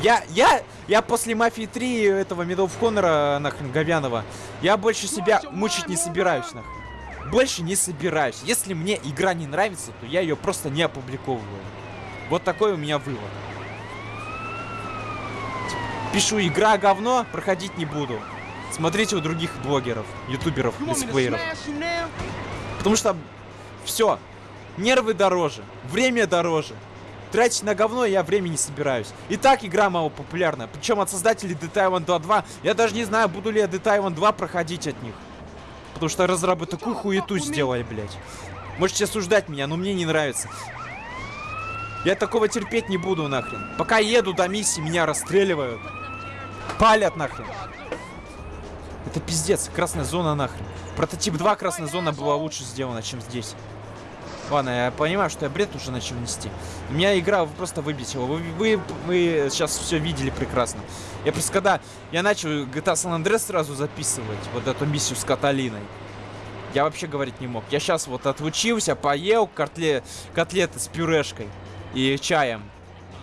Я, я, я после Мафии 3 этого Medal of Honor, нахрен, Говянова, я больше себя мучить не собираюсь, нахрен. Больше не собираюсь. Если мне игра не нравится, то я ее просто не опубликовываю. Вот такой у меня вывод. Пишу, игра говно, проходить не буду. Смотрите у других блогеров, ютуберов, летсплееров. Потому что все. Нервы дороже, время дороже. Тратить на говно я время не собираюсь. И так игра мало популярна. Причем от создателей Dead Island 2 2. Я даже не знаю, буду ли я Dead Island 2 проходить от них. Потому что разрабы такую хуету сделали, блядь. Можете осуждать меня, но мне не нравится. Я такого терпеть не буду нахрен. Пока еду до миссии, меня расстреливают. Палят нахрен. Это пиздец, красная зона нахрен. Прототип 2 красная зона была лучше сделана, чем здесь. Ладно, я понимаю, что я бред уже начал нести. Меня игра просто выбесила. Вы, вы, вы сейчас все видели прекрасно. Я просто когда я начал GTA San Andreas сразу записывать вот эту миссию с Каталиной. Я вообще говорить не мог. Я сейчас вот отучился, поел котле... котлеты с пюрешкой и чаем.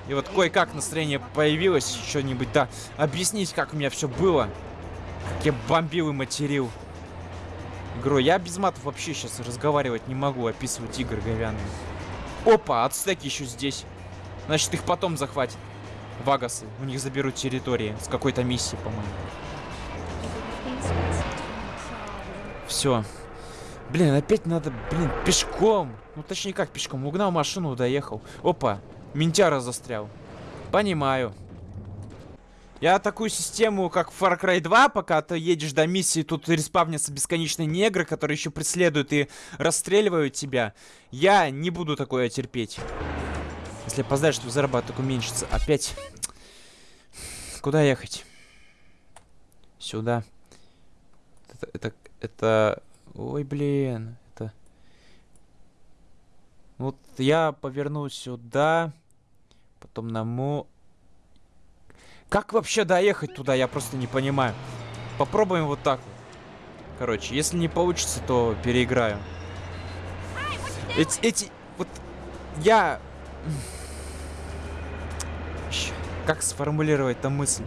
И вот кое-как настроение появилось. Что-нибудь, да, объяснить, как у меня все было. Как я бомбил и материл игру. Я без матов вообще сейчас разговаривать не могу, описывать игры говяные. Опа, ацтеки еще здесь. Значит, их потом захватят. Вагасы. У них заберут территории с какой-то миссии, по-моему. Все. Блин, опять надо, блин, пешком. Ну, точнее, как пешком. Угнал машину, доехал. Опа, ментяра застрял. Понимаю. Я такую систему, как в Far Cry 2, пока ты едешь до миссии, тут респавнятся бесконечные негры, которые еще преследуют и расстреливают тебя. Я не буду такое терпеть. Если опоздаешь, то заработок уменьшится. Опять. Куда ехать? Сюда. Это, это, это... Ой, блин. Это... Вот я поверну сюда. Потом на мо... Как вообще доехать туда, я просто не понимаю. Попробуем вот так. Короче, если не получится, то переиграю. Эти, эти, вот, я... Как сформулировать там мысль?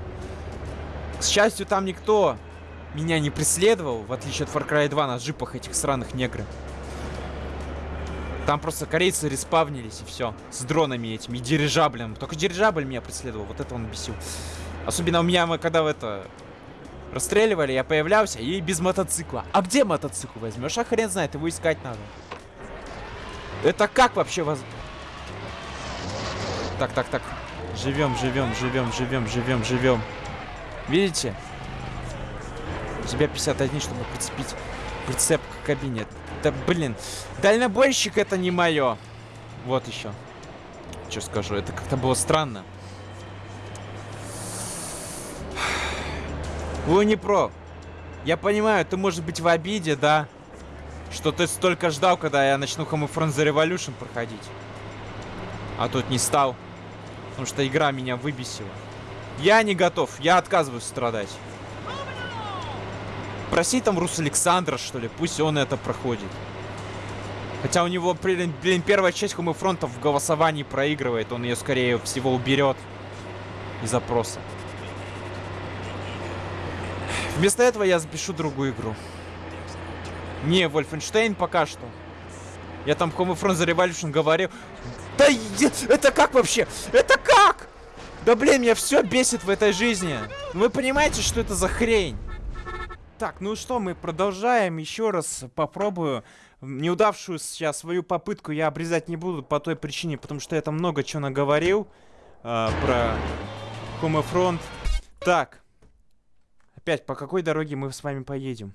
К счастью, там никто меня не преследовал, в отличие от Far Cry 2 на джипах этих сраных негры. Там просто корейцы респавнились и все. С дронами этими, и дирижаблем. Только дирижабль меня преследовал, вот это он бесил. Особенно у меня, мы когда в это... Расстреливали, я появлялся и без мотоцикла. А где мотоцикл возьмешь? А хрен знает, его искать надо. Это как вообще воз... Так, так, так. Живем, живем, живем, живем, живем, живем. Видите? У тебя 51, чтобы прицепить прицеп к кабине. Да блин, дальнобойщик это не мое. Вот еще. Что скажу, это как-то было странно. Лунипро, я понимаю, ты может быть в обиде, да? Что ты столько ждал, когда я начну Homefront The Revolution проходить. А тут не стал. Потому что игра меня выбесила. Я не готов, я отказываюсь страдать. Проси там Рус Александра, что ли, пусть он это проходит. Хотя у него, блин, блин первая часть Homefront в голосовании проигрывает, он ее скорее всего уберет из запроса. Вместо этого я запишу другую игру. Не, Wolfenstein пока что. Я там Homefront The Revolution говорил. Да это как вообще? Это как? Да блин, меня все бесит в этой жизни. Вы понимаете, что это за хрень? Так, ну что, мы продолжаем. Еще раз попробую. Неудавшую сейчас свою попытку я обрезать не буду по той причине, потому что я там много чего наговорил а, про Homefront. Так. Опять, по какой дороге мы с вами поедем?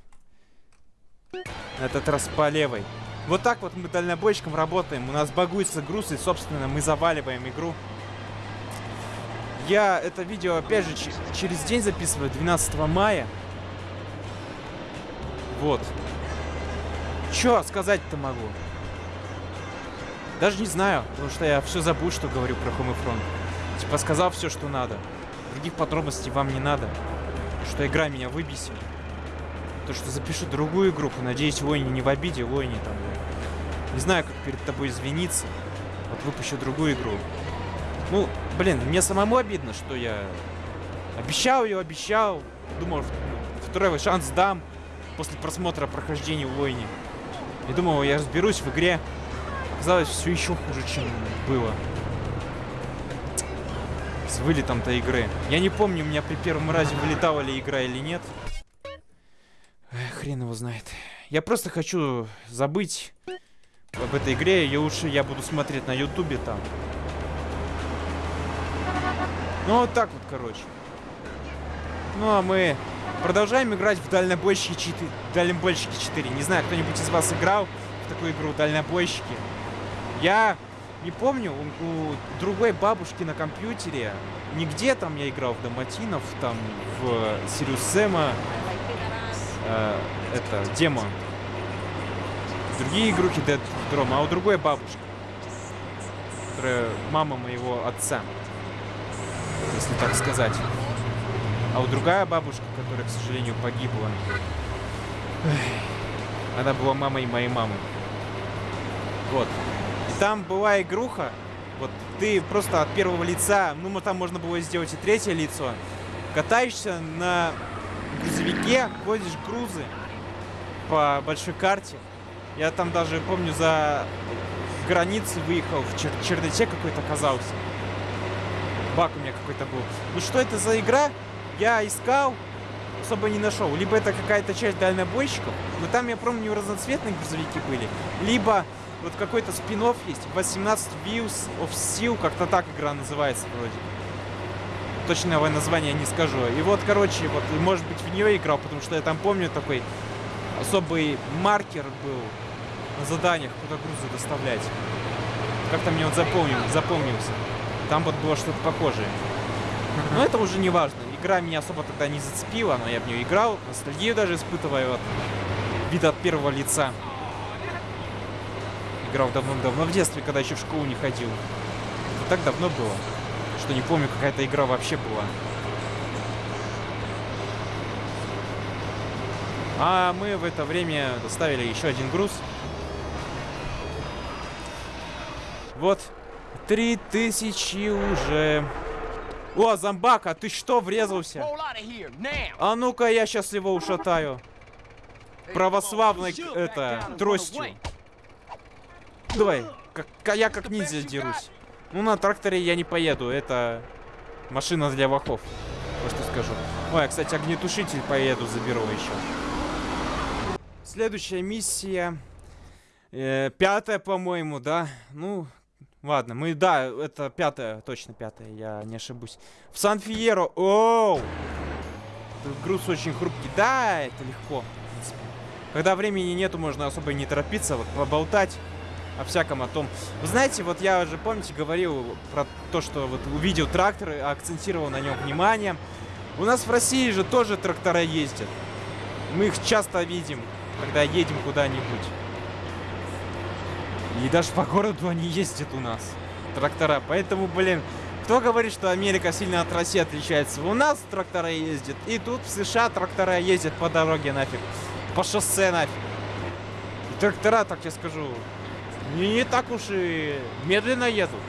На этот раз по левой. Вот так вот мы дальнобойщиком работаем. У нас багуется груз, и, собственно, мы заваливаем игру. Я это видео, опять же, через день записываю, 12 мая. Вот. Чё сказать-то могу? Даже не знаю, потому что я все забыл, что говорю про Homefront. Типа сказал все, что надо. Других подробностей вам не надо. Что игра меня выбесила. То, что запишу другую игру, надеюсь, Лойни не в обиде, Лойни там. Не знаю, как перед тобой извиниться. Вот выпущу другую игру. Ну, блин, мне самому обидно, что я обещал ее, обещал. Думал, в- второй шанс дам после просмотра прохождения Лойни. И думал, я разберусь в игре. Оказалось, все еще хуже, чем было. С вылетом-то игры. Я не помню, у меня при первом разе вылетала ли игра или нет. Хрен его знает. Я просто хочу забыть об этой игре, и лучше я буду смотреть на ютубе там. Ну, вот так вот, короче. Ну, а мы продолжаем играть в Дальнобойщики 4. Дальнобойщики 4. Не знаю, кто-нибудь из вас играл в такую игру Дальнобойщики. Я не помню, у, у другой бабушки на компьютере, нигде там я играл в Доматинов, там в Сириус Сэма, э, это, демо. Другие игрухи Dead Drom, а у другой бабушки, которая мама моего отца, если так сказать. А у другая бабушка, которая, к сожалению, погибла, она была мамой моей мамы. Вот. И там была игруха, вот ты просто от первого лица, ну там можно было сделать и третье лицо, катаешься на грузовике, ходишь грузы по большой карте. Я там даже, помню, за границы выехал, в чер- черноте какой-то оказался. Бак у меня какой-то был. Ну что это за игра? Я искал, особо не нашел. Либо это какая-то часть дальнобойщиков, но там, я помню, разноцветные грузовики были. Либо вот какой-то спин есть, 18 Views of Steel, как-то так игра называется вроде. Точного названия не скажу. И вот, короче, вот, может быть, в нее играл, потому что я там помню такой особый маркер был на заданиях, куда грузы доставлять. Как-то мне он запомнил, запомнился. Там вот было что-то похожее. Но это уже не важно. Игра меня особо тогда не зацепила, но я в нее играл. Ностальгию даже испытываю от вида от первого лица. Играл давно-давно в детстве, когда еще в школу не ходил. Это так давно было, что не помню, какая-то игра вообще была. А мы в это время доставили еще один груз. Вот. Три тысячи уже. О, зомбак, а ты что, врезался? А ну-ка, я сейчас его ушатаю. Православной, к- это, тростью. Давай, как, ка- я как ниндзя дерусь. Ну, на тракторе я не поеду, это машина для вахов. Вот что скажу. Ой, а, кстати, огнетушитель поеду, заберу еще. Следующая миссия. э, пятая, по-моему, да? Ну, ладно, мы, да, это пятая, точно пятая, я не ошибусь. В Сан-Фиеро, оу! Груз очень хрупкий. Да, это легко, в принципе. Когда времени нету, можно особо и не торопиться, вот поболтать о всяком о том. Вы знаете, вот я уже, помните, говорил про то, что вот увидел трактор, акцентировал на нем внимание. У нас в России же тоже трактора ездят. Мы их часто видим, когда едем куда-нибудь. И даже по городу они ездят у нас, трактора. Поэтому, блин, кто говорит, что Америка сильно от России отличается? У нас трактора ездят, и тут в США трактора ездят по дороге нафиг. По шоссе нафиг. И трактора, так я скажу, не, не так уж и медленно едут.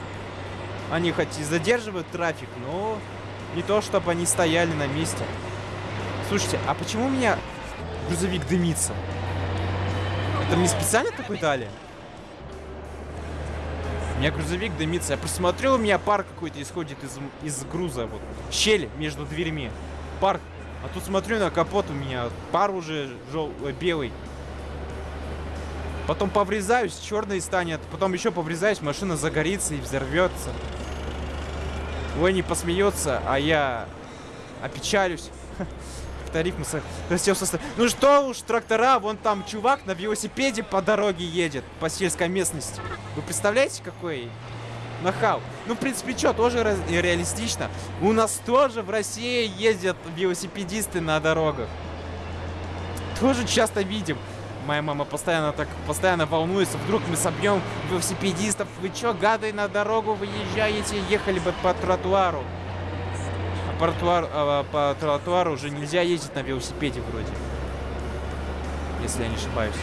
Они хоть и задерживают трафик, но не то, чтобы они стояли на месте. Слушайте, а почему у меня грузовик дымится? Это мне специально такой дали? Меня грузовик дымится. Я просмотрел, у меня пар какой-то исходит из, из груза. Вот. Щель между дверьми. Пар А тут смотрю на капот у меня пар уже жел... э, белый. Потом поврезаюсь, черный станет. Потом еще поврезаюсь, машина загорится и взорвется. Ой, не посмеется, а я опечалюсь. Хотел состав... Ну что уж, трактора, вон там чувак на велосипеде по дороге едет, по сельской местности. Вы представляете, какой нахал? Ну, в принципе, что, тоже ре- реалистично. У нас тоже в России ездят велосипедисты на дорогах. Тоже часто видим. Моя мама постоянно так, постоянно волнуется. Вдруг мы собьем велосипедистов. Вы чё, гады, на дорогу выезжаете? Ехали бы по тротуару. А по, тротуар- а, по тротуару уже нельзя ездить на велосипеде вроде. Если я не ошибаюсь.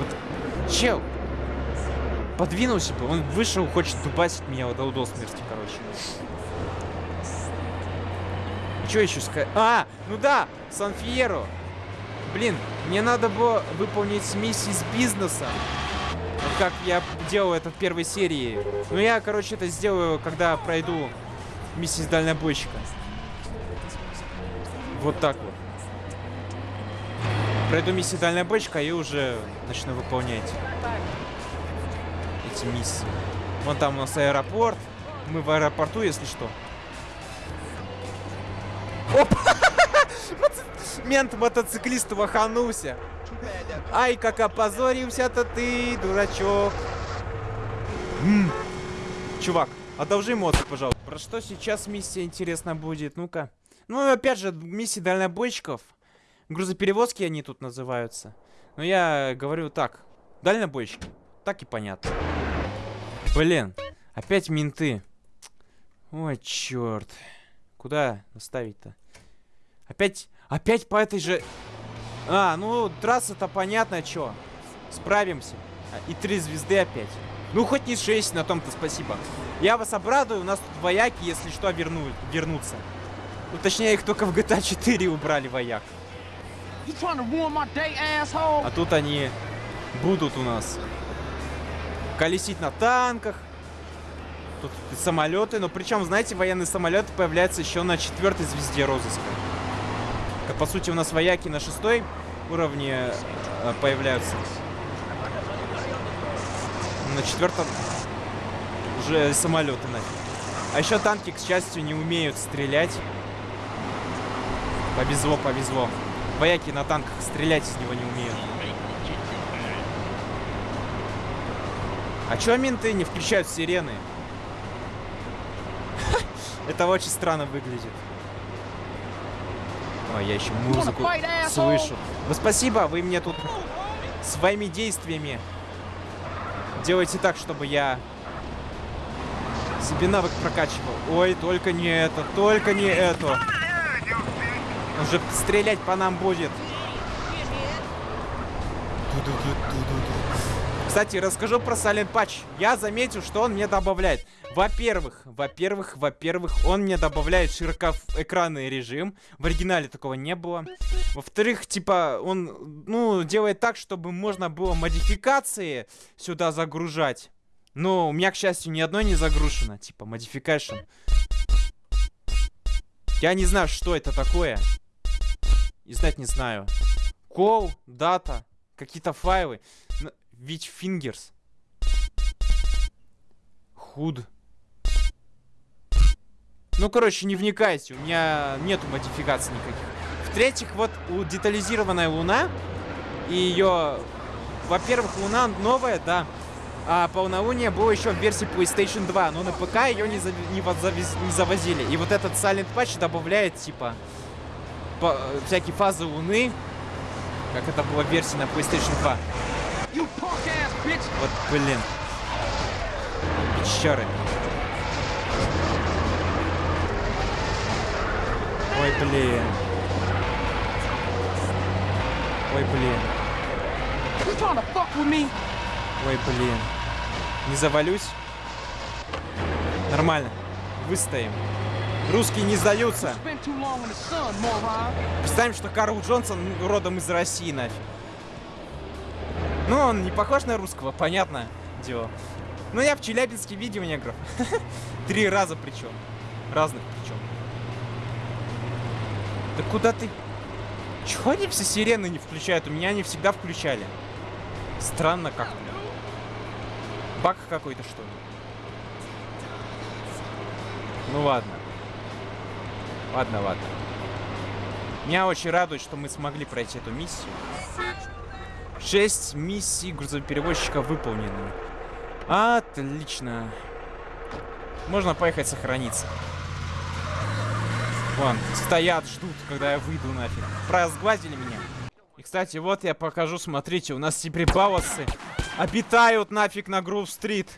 Вот, чел, подвинулся бы, он вышел, хочет дубасить меня до, до смерти, короче. Что еще сказать? А, ну да, Сан-Фьеро. Блин, мне надо было выполнить миссии с бизнеса. Вот как я делал это в первой серии. Ну я, короче, это сделаю, когда пройду миссии с дальнобойщика. Вот так вот. Пройду миссию дальнобойщика и уже начну выполнять эти миссии. Вон там у нас аэропорт. Мы в аэропорту, если что. Оп! Мент мотоциклист ваханулся. Ай, как опозорился-то ты, дурачок. М. Чувак, одолжи мозг, пожалуйста. Про что сейчас миссия интересна будет? Ну-ка. Ну, опять же, миссии дальнобойщиков. Грузоперевозки они тут называются. Но я говорю так. Дальнобойщики. Так и понятно. Блин, опять менты. Ой, черт. Куда доставить-то? Опять, опять по этой же... А, ну, трасса-то понятно, чё. Справимся. А, И три звезды опять. Ну, хоть не шесть, на том-то спасибо. Я вас обрадую, у нас тут вояки, если что, верну... вернутся. Ну, точнее, их только в GTA 4 убрали вояк. А тут они будут у нас колесить на танках. Тут самолеты, но причем, знаете, военные самолеты появляются еще на четвертой звезде розыска. Как, по сути, у нас вояки на шестой уровне э, появляются. На четвертом уже самолеты нафиг. А еще танки, к счастью, не умеют стрелять. Повезло, повезло. Вояки на танках стрелять из него не умеют. А чё менты не включают сирены? Это очень странно выглядит. Ой, я еще музыку слышу. Ну спасибо, вы мне тут своими действиями делайте так, чтобы я себе навык прокачивал. Ой, только не это, только не это. Он же стрелять по нам будет. Кстати, расскажу про Silent Patch. Я заметил, что он мне добавляет. Во-первых, во-первых, во-первых, он мне добавляет широкоэкранный режим. В оригинале такого не было. Во-вторых, типа, он, ну, делает так, чтобы можно было модификации сюда загружать. Но у меня, к счастью, ни одной не загружено. Типа, модификашн. Я не знаю, что это такое. И знать не знаю. Call, дата, какие-то файлы. Ведь fingers. Худ. Ну, короче, не вникайте, у меня нету модификаций никаких. В-третьих, вот у детализированная луна и ее... Во-первых, луна новая, да. А полнолуние было еще в версии PlayStation 2, но на ПК ее не, зави- не, завез- не завозили. И вот этот Silent Patch добавляет, типа, по- всякие фазы луны, как это было в версии на PlayStation 2. You punk ass bitch! Вот, блин. Пещеры. Ой, блин. Ой, блин. Ой, блин. Не завалюсь? Нормально. Выстоим. Русские не сдаются. Представим, что Карл Джонсон родом из России, нафиг. Ну, он не похож на русского, понятно дело. Но я в Челябинске видел негров. Три раза причем. Разных причем. Да куда ты? Чего они все сирены не включают? У меня они всегда включали. Странно как-то. Баг какой-то, что ли? Ну ладно. Ладно, ладно. Меня очень радует, что мы смогли пройти эту миссию. Шесть миссий грузоперевозчика выполнены. Отлично. Можно поехать сохраниться. Вон, стоят, ждут, когда я выйду нафиг. Прозглазили меня. И, кстати, вот я покажу, смотрите, у нас теперь баусы обитают нафиг на Грув-стрит.